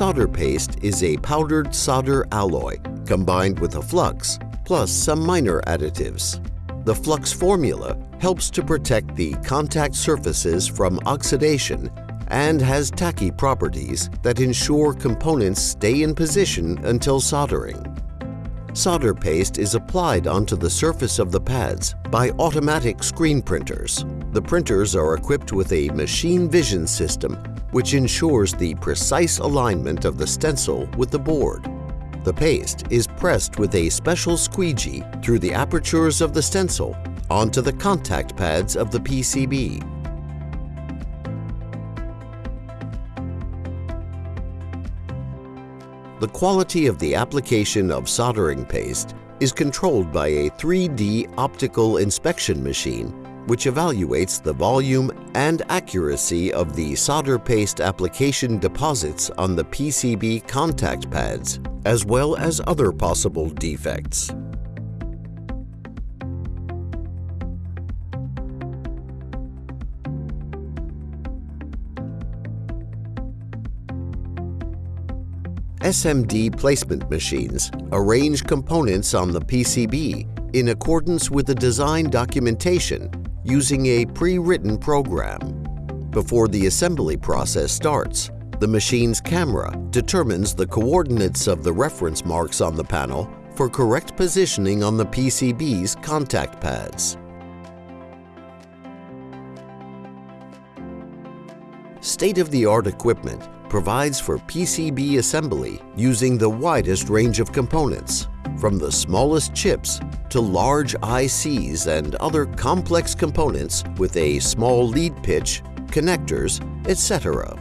solder paste is a powdered solder alloy combined with a flux plus some minor additives. The flux formula helps to protect the contact surfaces from oxidation and has tacky properties that ensure components stay in position until soldering. Solder paste is applied onto the surface of the pads by automatic screen printers. The printers are equipped with a machine vision system which ensures the precise alignment of the stencil with the board. The paste is pressed with a special squeegee through the apertures of the stencil onto the contact pads of the PCB. The quality of the application of soldering paste is controlled by a 3D optical inspection machine which evaluates the volume and accuracy of the solder paste application deposits on the PCB contact pads, as well as other possible defects. SMD placement machines arrange components on the PCB in accordance with the design documentation using a pre-written program. Before the assembly process starts, the machine's camera determines the coordinates of the reference marks on the panel for correct positioning on the PCB's contact pads. State-of-the-art equipment provides for PCB assembly using the widest range of components, from the smallest chips to large ICs and other complex components with a small lead pitch, connectors, etc.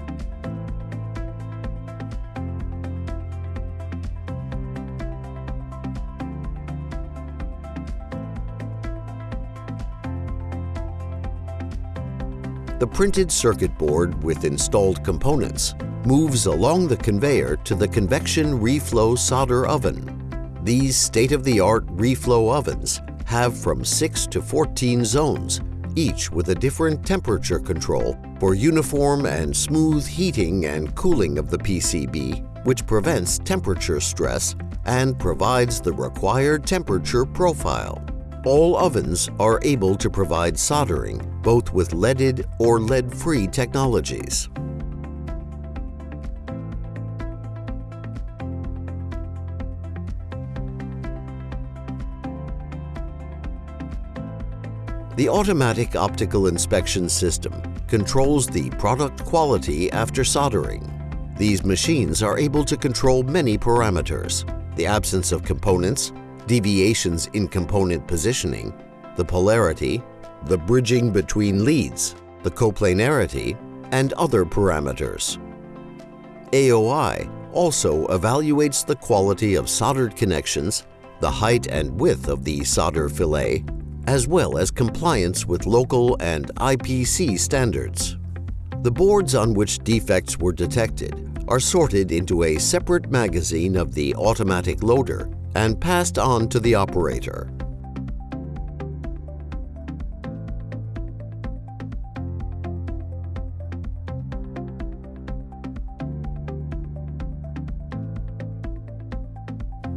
The printed circuit board with installed components moves along the conveyor to the convection reflow solder oven. These state-of-the-art reflow ovens have from 6 to 14 zones, each with a different temperature control for uniform and smooth heating and cooling of the PCB, which prevents temperature stress and provides the required temperature profile. All ovens are able to provide soldering, both with leaded or lead-free technologies. The automatic optical inspection system controls the product quality after soldering. These machines are able to control many parameters, the absence of components, deviations in component positioning, the polarity, the bridging between leads, the coplanarity, and other parameters. AOI also evaluates the quality of soldered connections, the height and width of the solder fillet, as well as compliance with local and IPC standards. The boards on which defects were detected are sorted into a separate magazine of the automatic loader and passed on to the operator.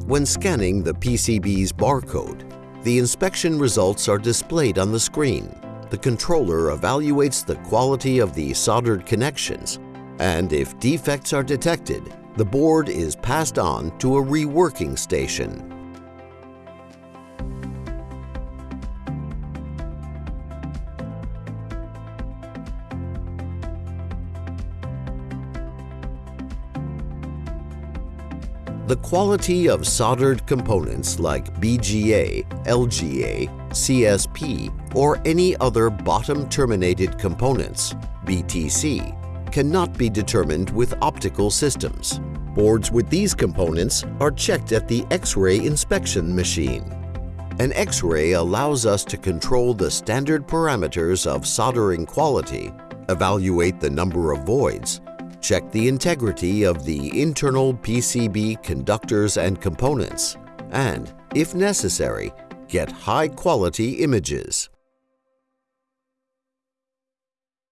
When scanning the PCB's barcode, the inspection results are displayed on the screen. The controller evaluates the quality of the soldered connections, and if defects are detected, the board is passed on to a reworking station. The quality of soldered components like BGA, LGA, CSP, or any other bottom-terminated components, BTC, cannot be determined with optical systems. Boards with these components are checked at the X-ray inspection machine. An X-ray allows us to control the standard parameters of soldering quality, evaluate the number of voids, Check the integrity of the internal PCB conductors and components, and, if necessary, get high-quality images.